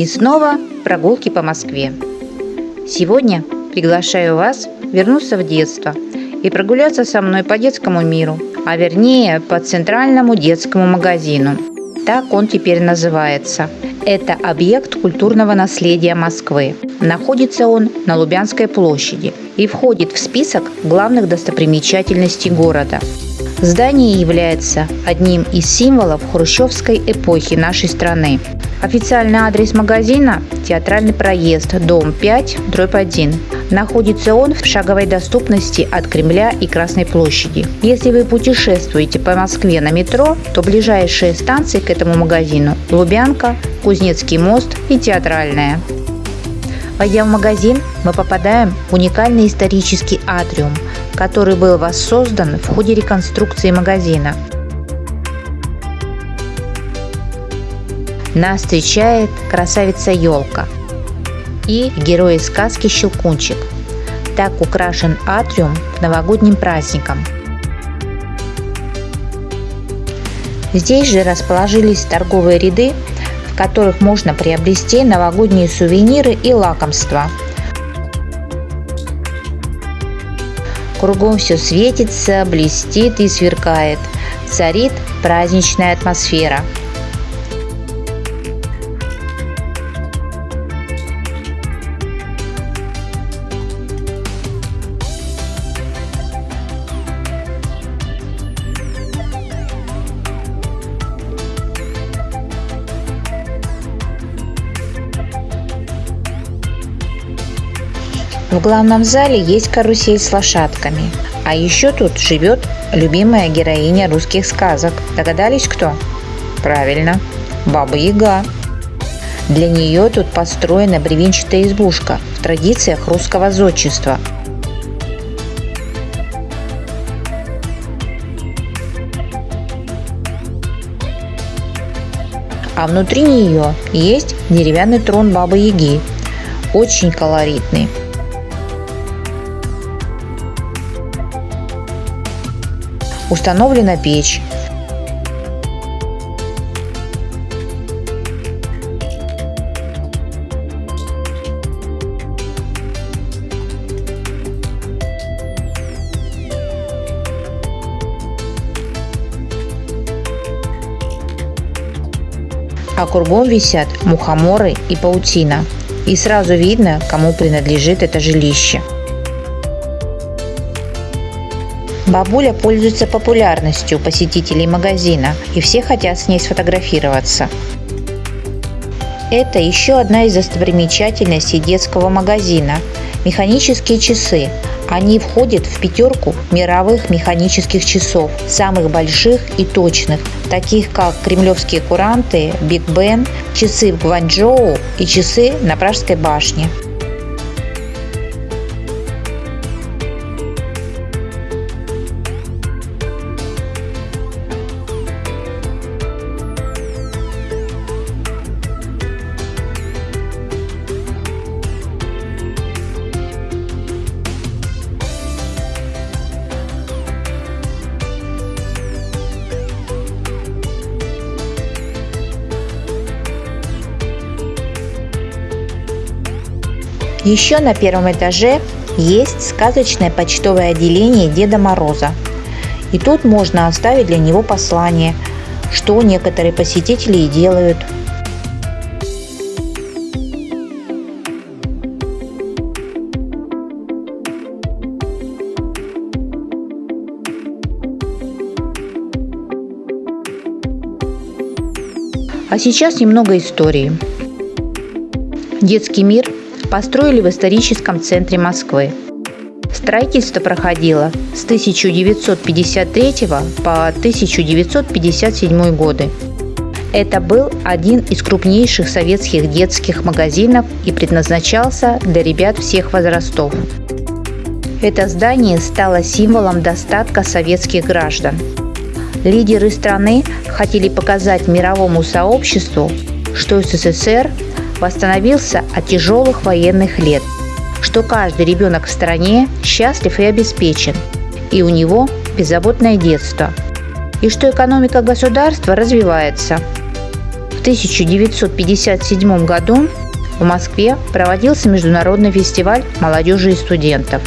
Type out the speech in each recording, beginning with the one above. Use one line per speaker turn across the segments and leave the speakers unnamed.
И снова прогулки по Москве. Сегодня приглашаю вас вернуться в детство и прогуляться со мной по детскому миру, а вернее по центральному детскому магазину. Так он теперь называется. Это объект культурного наследия Москвы. Находится он на Лубянской площади и входит в список главных достопримечательностей города. Здание является одним из символов хрущевской эпохи нашей страны. Официальный адрес магазина – Театральный проезд, дом 5, дробь 1. Находится он в шаговой доступности от Кремля и Красной площади. Если вы путешествуете по Москве на метро, то ближайшие станции к этому магазину – Лубянка, Кузнецкий мост и Театральная. Войдя в магазин, мы попадаем в уникальный исторический атриум, который был воссоздан в ходе реконструкции магазина – Нас встречает красавица елка и герои сказки Щелкунчик. Так украшен атриум к новогодним праздникам. Здесь же расположились торговые ряды, в которых можно приобрести новогодние сувениры и лакомства. Кругом все светится, блестит и сверкает. Царит праздничная атмосфера – В главном зале есть карусель с лошадками. А еще тут живет любимая героиня русских сказок. Догадались кто? Правильно, Баба Яга. Для нее тут построена бревенчатая избушка в традициях русского зодчества. А внутри нее есть деревянный трон Бабы Яги, очень колоритный. Установлена печь. а кругом висят мухоморы и паутина. И сразу видно, кому принадлежит это жилище. Бабуля пользуется популярностью посетителей магазина, и все хотят с ней сфотографироваться. Это еще одна из достопримечательностей детского магазина – механические часы. Они входят в пятерку мировых механических часов, самых больших и точных, таких как кремлевские куранты, Биг Бен, часы в Гванчжоу и часы на Пражской башне. Еще на первом этаже есть сказочное почтовое отделение Деда Мороза. И тут можно оставить для него послание, что некоторые посетители и делают. А сейчас немного истории. Детский мир построили в историческом центре Москвы. Строительство проходило с 1953 по 1957 годы. Это был один из крупнейших советских детских магазинов и предназначался для ребят всех возрастов. Это здание стало символом достатка советских граждан. Лидеры страны хотели показать мировому сообществу, что СССР восстановился от тяжелых военных лет, что каждый ребенок в стране счастлив и обеспечен, и у него беззаботное детство, и что экономика государства развивается. В 1957 году в Москве проводился международный фестиваль молодежи и студентов.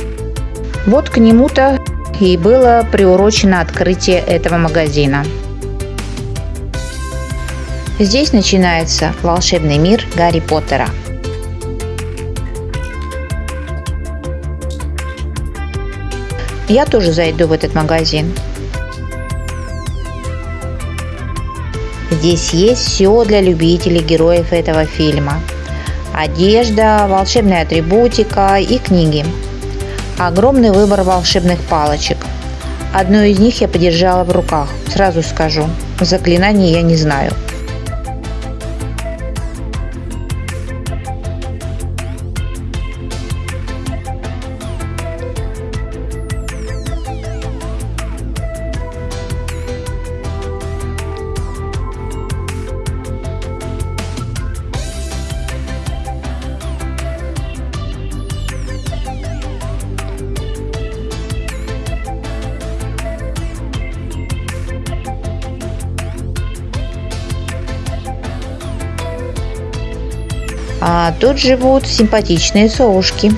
Вот к нему-то и было приурочено открытие этого магазина. Здесь начинается волшебный мир Гарри Поттера. Я тоже зайду в этот магазин. Здесь есть все для любителей героев этого фильма. Одежда, волшебная атрибутика и книги. Огромный выбор волшебных палочек. Одну из них я подержала в руках, сразу скажу. Заклинаний я не знаю. Тут живут симпатичные совушки.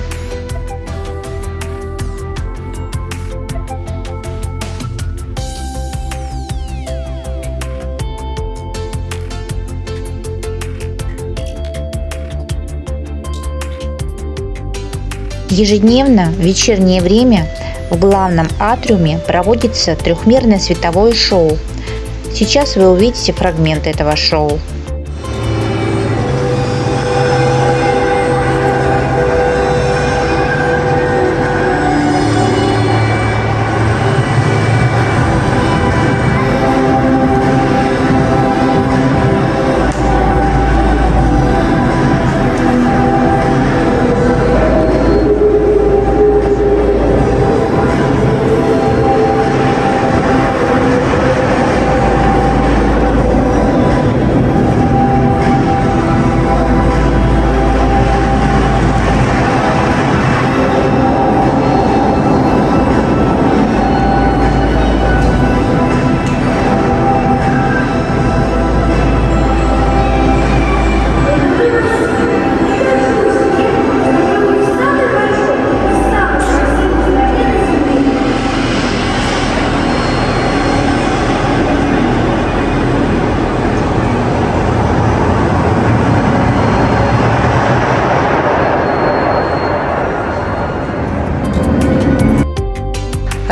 Ежедневно в вечернее время в главном атриуме проводится трехмерное световое шоу. Сейчас вы увидите фрагмент этого шоу.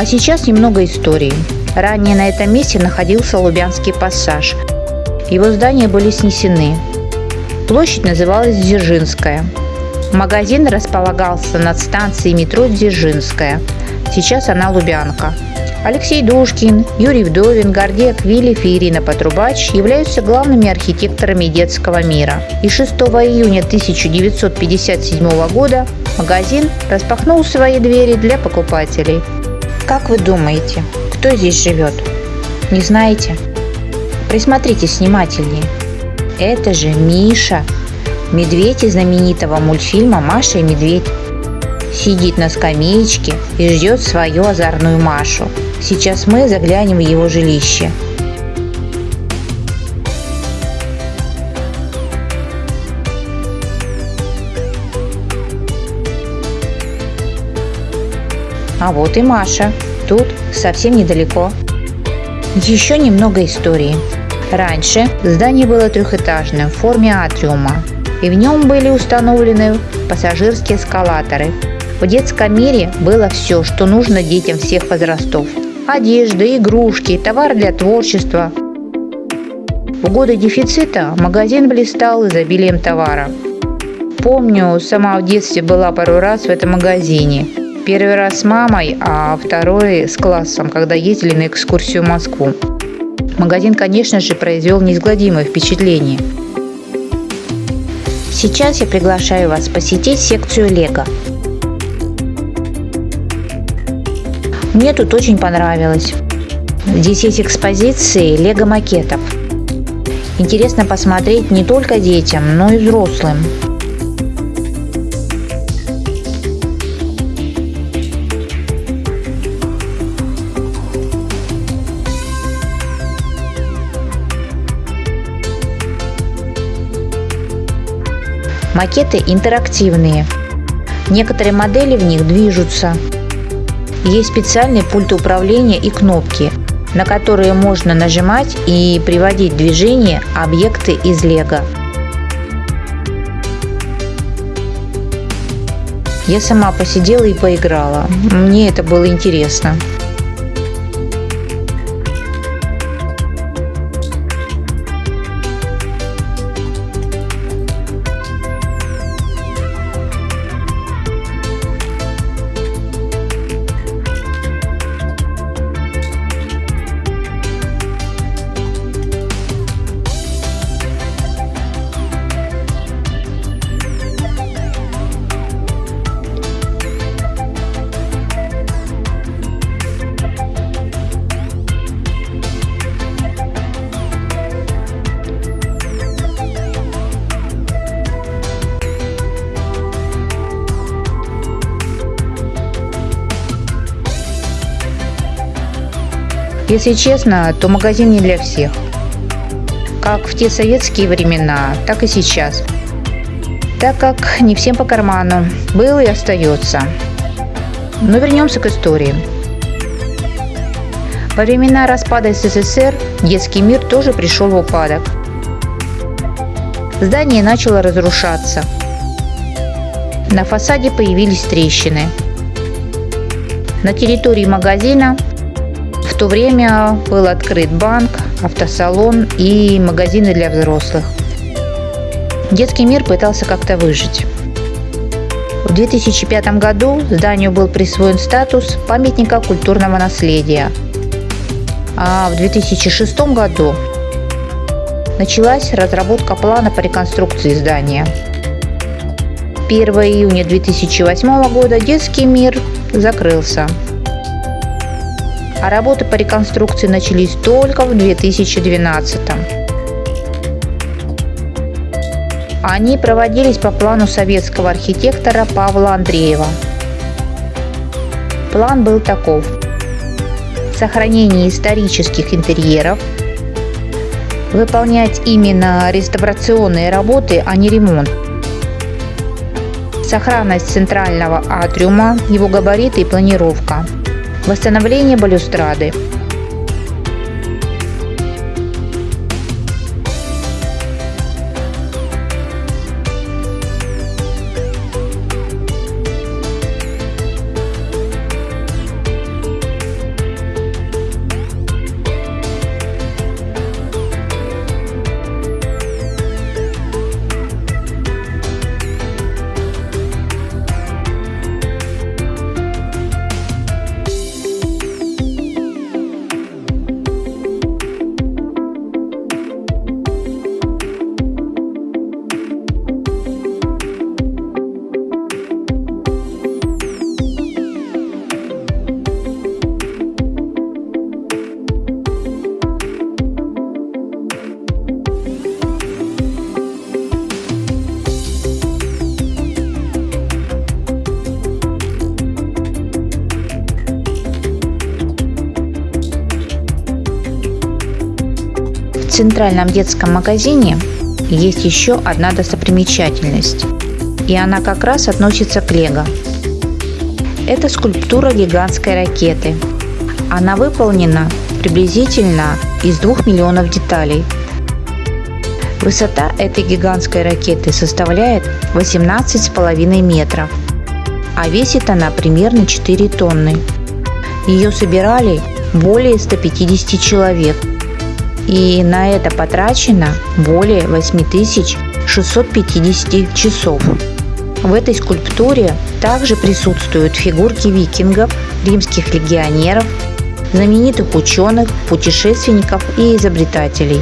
А сейчас немного истории. Ранее на этом месте находился Лубянский пассаж. Его здания были снесены. Площадь называлась Дзержинская. Магазин располагался над станцией метро Дзержинская. Сейчас она Лубянка. Алексей Душкин, Юрий Вдовин, Гордей Аквилев и Ирина Потрубач являются главными архитекторами детского мира. И 6 июня 1957 года магазин распахнул свои двери для покупателей – как вы думаете, кто здесь живет? Не знаете? Присмотритесь внимательнее. Это же Миша, медведь из знаменитого мультфильма «Маша и медведь». Сидит на скамеечке и ждет свою озорную Машу. Сейчас мы заглянем в его жилище. А вот и Маша. Тут совсем недалеко. Еще немного истории. Раньше здание было трехэтажным в форме атриума, и в нем были установлены пассажирские эскалаторы. В детском мире было все, что нужно детям всех возрастов. Одежда, игрушки, товар для творчества. В годы дефицита магазин блистал изобилием товара. Помню, сама в детстве была пару раз в этом магазине – Первый раз с мамой, а второй с классом, когда ездили на экскурсию в Москву. Магазин, конечно же, произвел неизгладимое впечатление. Сейчас я приглашаю вас посетить секцию Лего. Мне тут очень понравилось. Здесь есть экспозиции лего-макетов. Интересно посмотреть не только детям, но и взрослым. Макеты интерактивные. Некоторые модели в них движутся. Есть специальные пульты управления и кнопки, на которые можно нажимать и приводить в движение объекты из лего. Я сама посидела и поиграла. Мне это было интересно. Если честно, то магазин не для всех. Как в те советские времена, так и сейчас. Так как не всем по карману. Был и остается. Но вернемся к истории. Во времена распада СССР детский мир тоже пришел в упадок. Здание начало разрушаться. На фасаде появились трещины. На территории магазина в то время был открыт банк, автосалон и магазины для взрослых. Детский мир пытался как-то выжить. В 2005 году зданию был присвоен статус памятника культурного наследия. А в 2006 году началась разработка плана по реконструкции здания. 1 июня 2008 года детский мир закрылся а работы по реконструкции начались только в 2012 Они проводились по плану советского архитектора Павла Андреева. План был таков. Сохранение исторических интерьеров, выполнять именно реставрационные работы, а не ремонт. Сохранность центрального атриума, его габариты и планировка – Восстановление балюстрады. Центральном детском магазине есть еще одна достопримечательность, и она как раз относится к Лего. Это скульптура гигантской ракеты. Она выполнена приблизительно из 2 миллионов деталей. Высота этой гигантской ракеты составляет 18,5 метров, а весит она примерно 4 тонны. Ее собирали более 150 человек – и на это потрачено более 8650 часов. В этой скульптуре также присутствуют фигурки викингов, римских легионеров, знаменитых ученых, путешественников и изобретателей.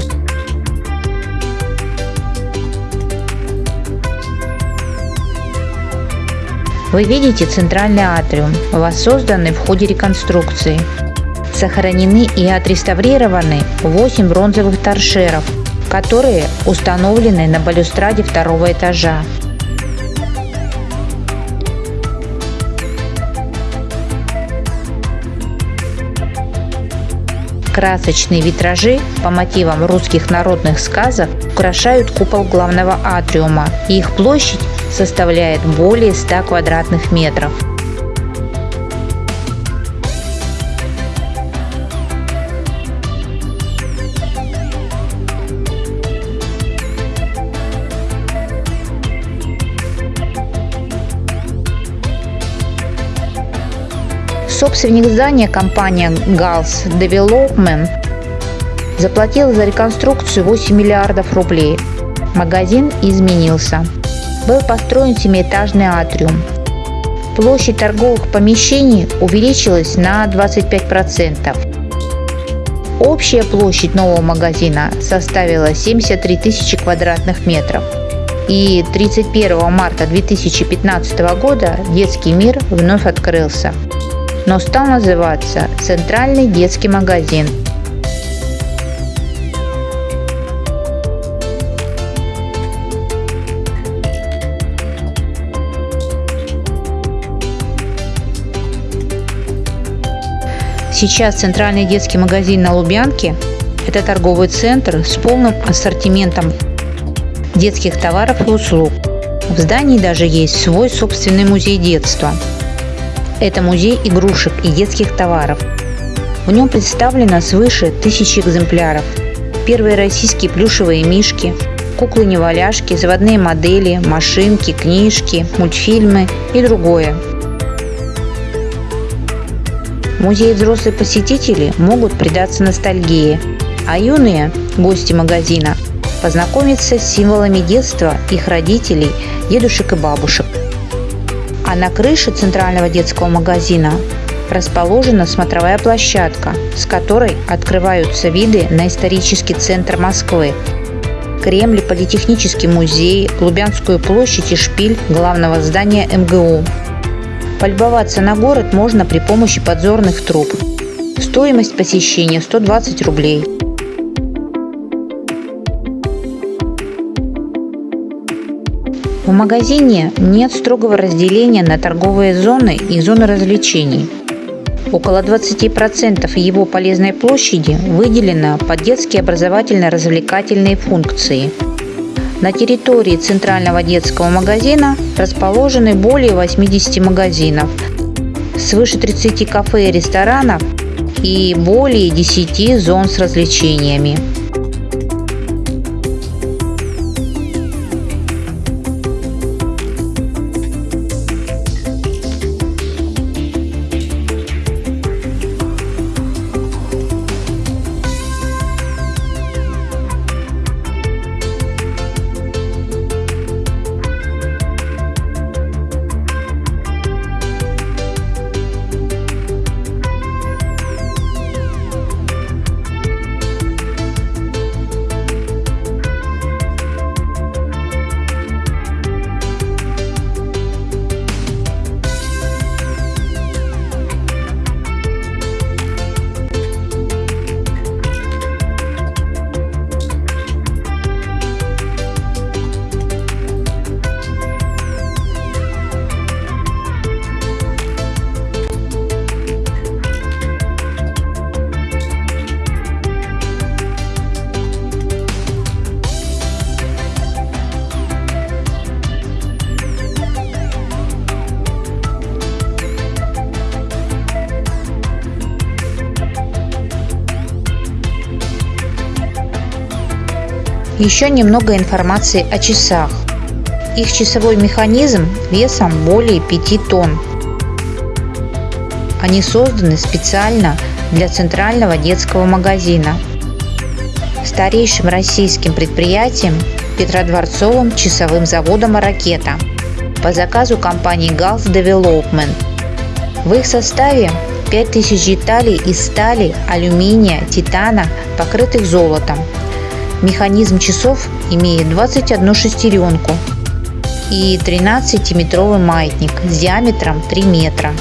Вы видите центральный атриум, воссозданный в ходе реконструкции – сохранены и отреставрированы 8 бронзовых торшеров, которые установлены на балюстраде второго этажа. Красочные витражи по мотивам русских народных сказок украшают купол главного атриума, и их площадь составляет более 100 квадратных метров. Собственник здания, компания Gals Development, заплатил за реконструкцию 8 миллиардов рублей. Магазин изменился. Был построен семиэтажный атриум. Площадь торговых помещений увеличилась на 25%. Общая площадь нового магазина составила 73 тысячи квадратных метров. И 31 марта 2015 года детский мир вновь открылся но стал называться «Центральный детский магазин». Сейчас Центральный детский магазин на Лубянке – это торговый центр с полным ассортиментом детских товаров и услуг. В здании даже есть свой собственный музей детства – это музей игрушек и детских товаров. В нем представлено свыше тысячи экземпляров. Первые российские плюшевые мишки, куклы-неваляшки, заводные модели, машинки, книжки, мультфильмы и другое. В музее взрослые посетители могут предаться ностальгии, а юные гости магазина познакомиться с символами детства их родителей, дедушек и бабушек – а на крыше центрального детского магазина расположена смотровая площадка, с которой открываются виды на исторический центр Москвы, Кремль, Политехнический музей, Лубянскую площадь и шпиль главного здания МГУ. Полюбоваться на город можно при помощи подзорных труб. Стоимость посещения 120 рублей. В магазине нет строгого разделения на торговые зоны и зоны развлечений. Около 20% его полезной площади выделено под детские образовательно-развлекательные функции. На территории центрального детского магазина расположены более 80 магазинов, свыше 30 кафе и ресторанов и более 10 зон с развлечениями. Еще немного информации о часах. Их часовой механизм весом более 5 тонн. Они созданы специально для центрального детского магазина. Старейшим российским предприятием Петродворцовым часовым заводом «Ракета» по заказу компании Gulf Development. В их составе 5000 деталей из стали, алюминия, титана, покрытых золотом – Механизм часов имеет 21 шестеренку и 13-метровый маятник с диаметром 3 метра.